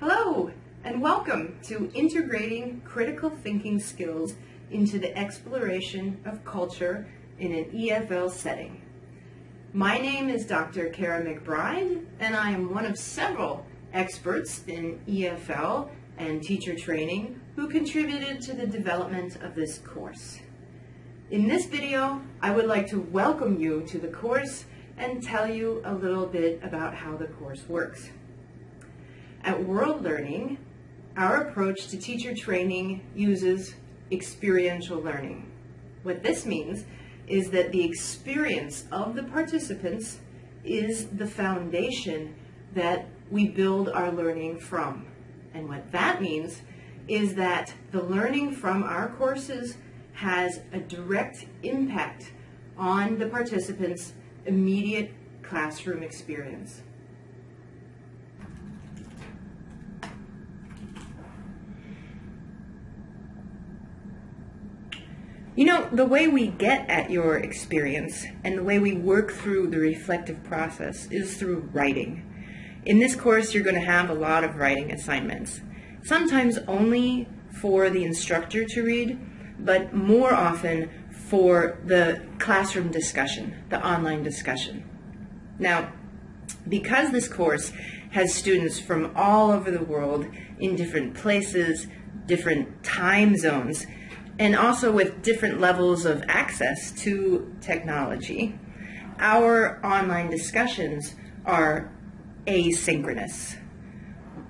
Hello, and welcome to Integrating Critical Thinking Skills into the Exploration of Culture in an EFL Setting. My name is Dr. Kara McBride, and I am one of several experts in EFL and teacher training who contributed to the development of this course. In this video, I would like to welcome you to the course and tell you a little bit about how the course works. At World Learning, our approach to teacher training uses experiential learning. What this means is that the experience of the participants is the foundation that we build our learning from. And what that means is that the learning from our courses has a direct impact on the participants' immediate classroom experience. You know, the way we get at your experience and the way we work through the reflective process is through writing. In this course, you're going to have a lot of writing assignments, sometimes only for the instructor to read, but more often for the classroom discussion, the online discussion. Now, because this course has students from all over the world in different places, different time zones, and also with different levels of access to technology, our online discussions are asynchronous.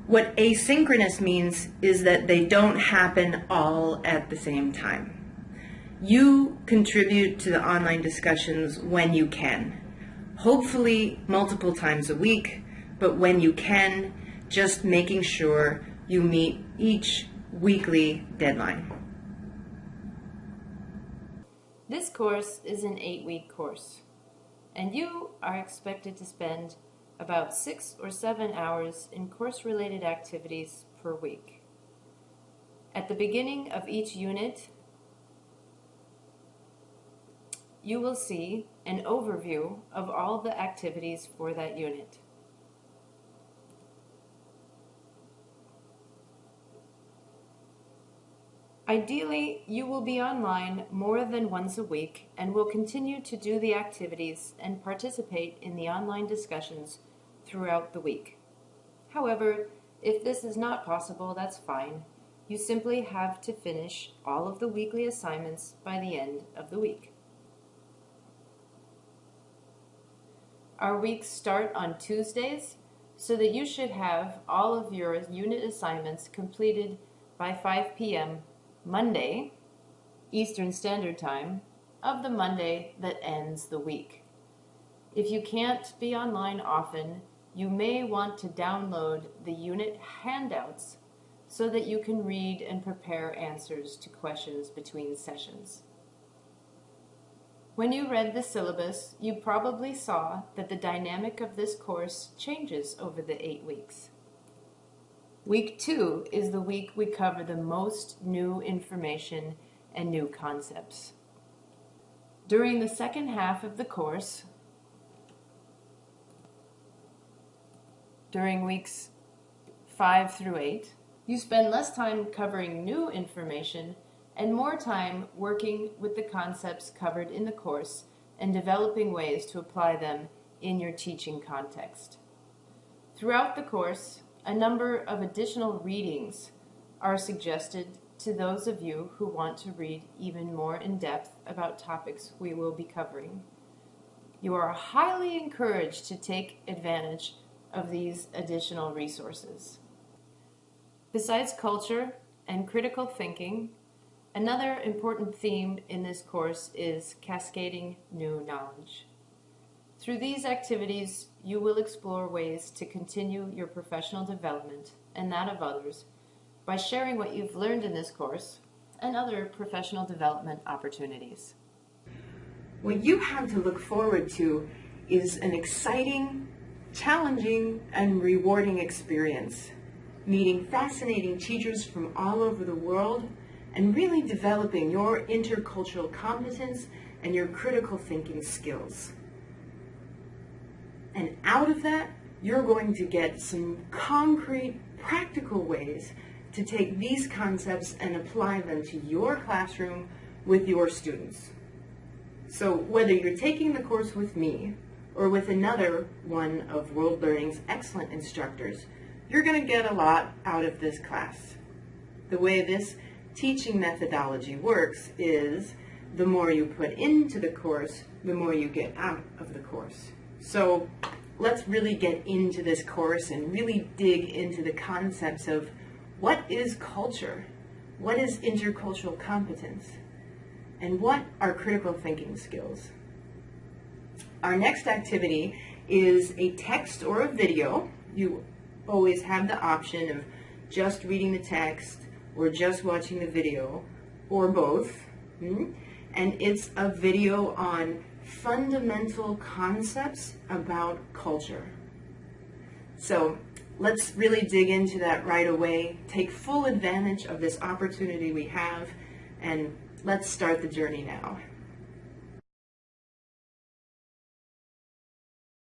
What asynchronous means is that they don't happen all at the same time. You contribute to the online discussions when you can. Hopefully multiple times a week, but when you can, just making sure you meet each weekly deadline. This course is an eight-week course, and you are expected to spend about six or seven hours in course-related activities per week. At the beginning of each unit, you will see an overview of all the activities for that unit. Ideally, you will be online more than once a week and will continue to do the activities and participate in the online discussions throughout the week. However, if this is not possible, that's fine. You simply have to finish all of the weekly assignments by the end of the week. Our weeks start on Tuesdays, so that you should have all of your unit assignments completed by 5 p.m. Monday, Eastern Standard Time, of the Monday that ends the week. If you can't be online often, you may want to download the unit handouts so that you can read and prepare answers to questions between sessions. When you read the syllabus, you probably saw that the dynamic of this course changes over the eight weeks. Week two is the week we cover the most new information and new concepts. During the second half of the course, during weeks five through eight, you spend less time covering new information and more time working with the concepts covered in the course and developing ways to apply them in your teaching context. Throughout the course, a number of additional readings are suggested to those of you who want to read even more in depth about topics we will be covering. You are highly encouraged to take advantage of these additional resources. Besides culture and critical thinking, Another important theme in this course is cascading new knowledge. Through these activities, you will explore ways to continue your professional development and that of others by sharing what you've learned in this course and other professional development opportunities. What you have to look forward to is an exciting, challenging, and rewarding experience, meeting fascinating teachers from all over the world and really developing your intercultural competence and your critical thinking skills. And out of that, you're going to get some concrete practical ways to take these concepts and apply them to your classroom with your students. So whether you're taking the course with me or with another one of World Learning's excellent instructors, you're going to get a lot out of this class. The way this teaching methodology works is the more you put into the course, the more you get out of the course. So let's really get into this course and really dig into the concepts of what is culture, what is intercultural competence, and what are critical thinking skills. Our next activity is a text or a video. You always have the option of just reading the text or just watching the video or both. Hmm? And it's a video on fundamental concepts about culture. So let's really dig into that right away, take full advantage of this opportunity we have, and let's start the journey now.